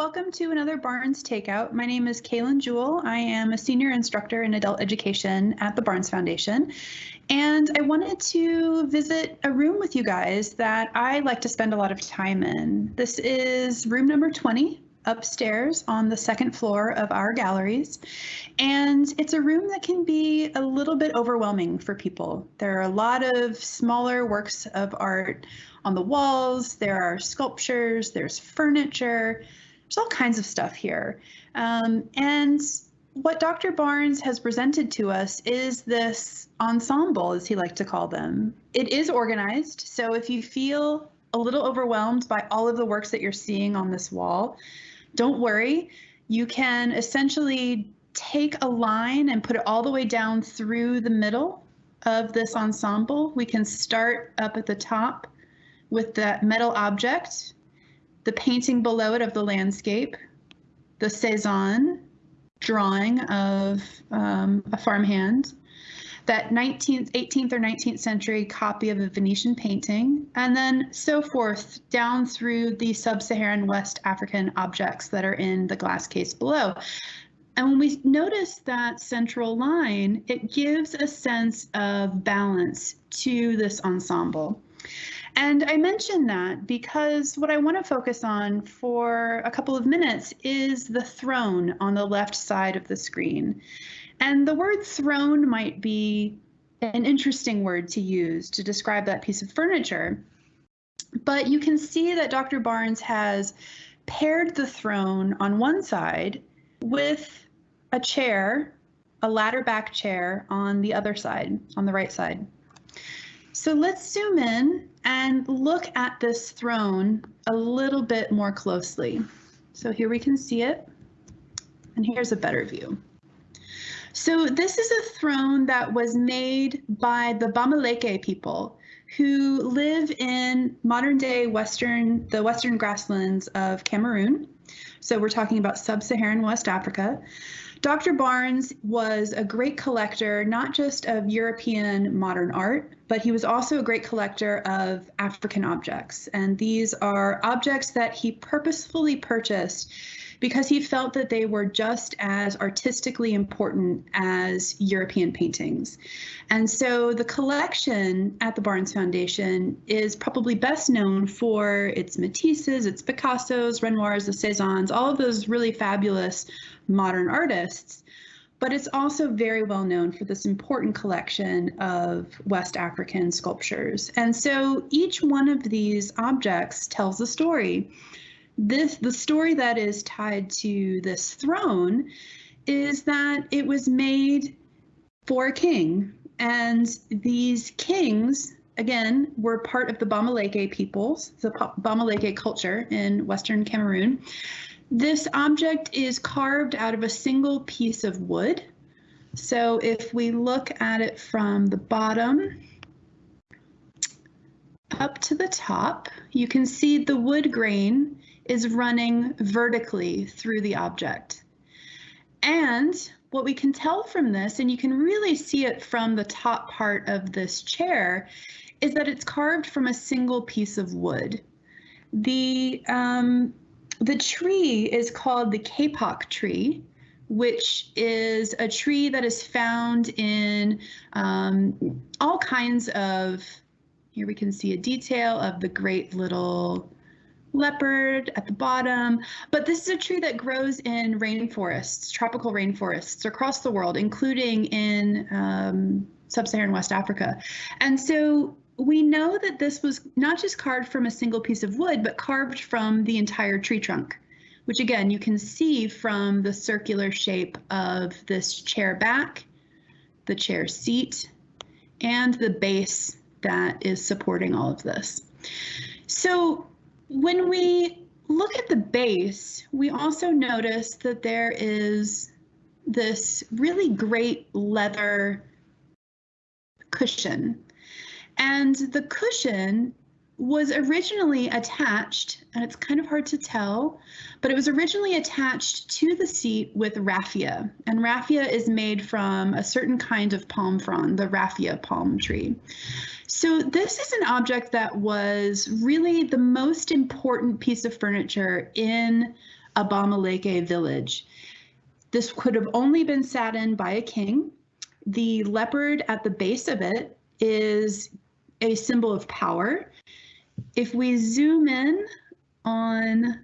Welcome to another Barnes Takeout. My name is Kaylin Jewell. I am a senior instructor in adult education at the Barnes Foundation. And I wanted to visit a room with you guys that I like to spend a lot of time in. This is room number 20 upstairs on the second floor of our galleries. And it's a room that can be a little bit overwhelming for people. There are a lot of smaller works of art on the walls, there are sculptures, there's furniture, there's all kinds of stuff here. Um, and what Dr. Barnes has presented to us is this ensemble, as he liked to call them. It is organized, so if you feel a little overwhelmed by all of the works that you're seeing on this wall, don't worry. You can essentially take a line and put it all the way down through the middle of this ensemble. We can start up at the top with that metal object the painting below it of the landscape, the Cezanne drawing of um, a farmhand, that 19th, 18th or 19th century copy of a Venetian painting, and then so forth down through the sub-Saharan West African objects that are in the glass case below. And when we notice that central line, it gives a sense of balance to this ensemble. And I mention that because what I want to focus on for a couple of minutes is the throne on the left side of the screen. And the word throne might be an interesting word to use to describe that piece of furniture. But you can see that Dr. Barnes has paired the throne on one side with a chair, a ladder back chair on the other side, on the right side. So let's zoom in and look at this throne a little bit more closely. So here we can see it, and here's a better view. So this is a throne that was made by the Bamileke people who live in modern day western the western grasslands of Cameroon. So we're talking about sub-Saharan West Africa. Dr. Barnes was a great collector, not just of European modern art, but he was also a great collector of African objects. And these are objects that he purposefully purchased because he felt that they were just as artistically important as European paintings. And so the collection at the Barnes Foundation is probably best known for its Matisses, its Picassos, Renoirs, the Cezannes, all of those really fabulous modern artists but it's also very well known for this important collection of West African sculptures. And so each one of these objects tells a story. This the story that is tied to this throne is that it was made for a king. And these kings again were part of the Bamileke peoples the Bamileke culture in western Cameroon this object is carved out of a single piece of wood so if we look at it from the bottom up to the top you can see the wood grain is running vertically through the object. And what we can tell from this, and you can really see it from the top part of this chair, is that it's carved from a single piece of wood. The, um, the tree is called the kapok tree, which is a tree that is found in um, all kinds of, here we can see a detail of the great little leopard at the bottom. But this is a tree that grows in rainforests, tropical rainforests across the world, including in um, sub-Saharan West Africa. And so we know that this was not just carved from a single piece of wood, but carved from the entire tree trunk, which again, you can see from the circular shape of this chair back, the chair seat, and the base that is supporting all of this. So when we look at the base, we also notice that there is this really great leather cushion. And the cushion was originally attached, and it's kind of hard to tell, but it was originally attached to the seat with raffia. And raffia is made from a certain kind of palm frond, the raffia palm tree. So this is an object that was really the most important piece of furniture in a Bamileke village. This could have only been sat in by a king. The leopard at the base of it is a symbol of power. If we zoom in on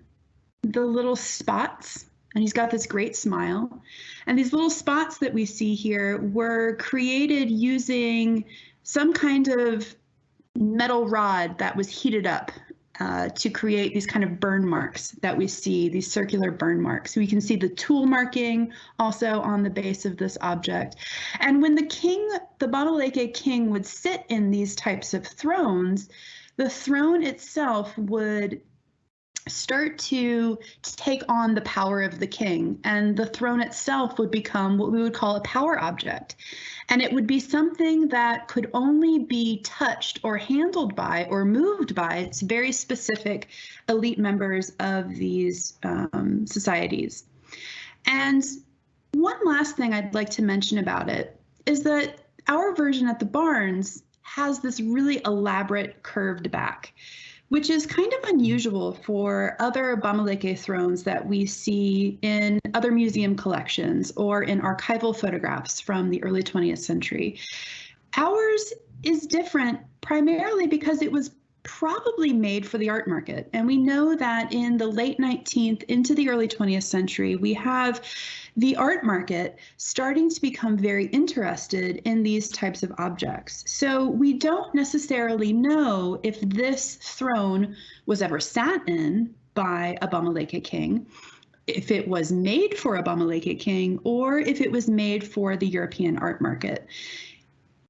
the little spots, and he's got this great smile, and these little spots that we see here were created using some kind of metal rod that was heated up uh, to create these kind of burn marks that we see, these circular burn marks. We can see the tool marking also on the base of this object. And when the king, the Bamileke king would sit in these types of thrones, the throne itself would start to, take on the power of the king and the throne itself would become what we would call a power object. And it would be something that could only be touched or handled by or moved by its very specific elite members of these um, societies. And one last thing i'd like to mention about it is that our version at the Barnes has this really elaborate curved back which is kind of unusual for other Bamileke thrones that we see in other museum collections or in archival photographs from the early 20th century. Ours is different primarily because it was probably made for the art market. And we know that in the late 19th into the early 20th century, we have the art market starting to become very interested in these types of objects. So we don't necessarily know if this throne was ever sat in by a Bamileke king if it was made for a Bamileke king or if it was made for the European art market.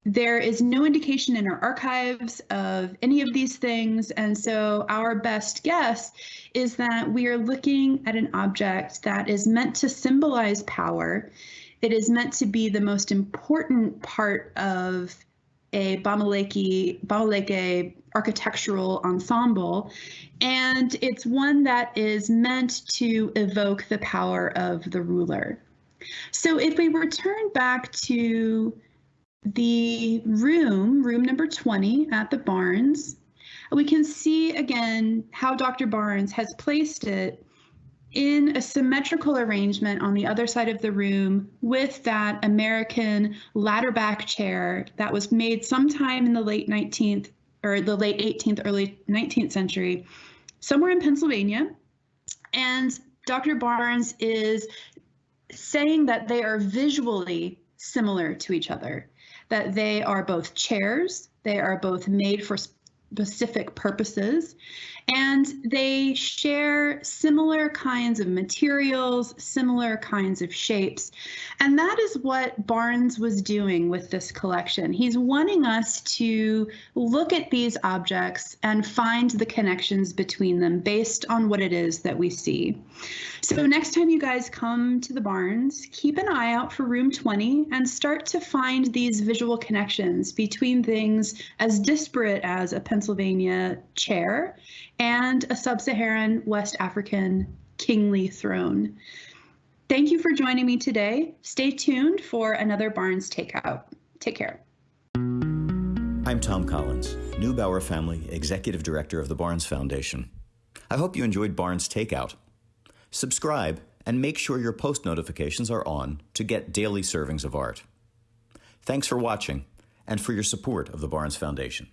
There is no indication in our archives of any of these things, and so our best guess is that we are looking at an object that is meant to symbolize power. It is meant to be the most important part of a Bamileke, Bamileke architectural ensemble, and it's one that is meant to evoke the power of the ruler. So if we return back to the room, room number 20 at the Barnes, we can see again how Dr. Barnes has placed it in a symmetrical arrangement on the other side of the room with that American ladder back chair that was made sometime in the late 19th or the late 18th, early 19th century, somewhere in Pennsylvania. And Dr. Barnes is saying that they are visually similar to each other that they are both chairs, they are both made for specific purposes, and they share similar kinds of materials, similar kinds of shapes. And that is what Barnes was doing with this collection. He's wanting us to look at these objects and find the connections between them based on what it is that we see. So next time you guys come to the Barnes, keep an eye out for room 20 and start to find these visual connections between things as disparate as a Pennsylvania chair and a sub Saharan West African kingly throne. Thank you for joining me today. Stay tuned for another Barnes Takeout. Take care. I'm Thom Collins, Neubauer Family Executive Director of the Barnes Foundation. I hope you enjoyed Barnes Takeout. Subscribe and make sure your post notifications are on to get daily servings of art. Thanks for watching and for your support of the Barnes Foundation.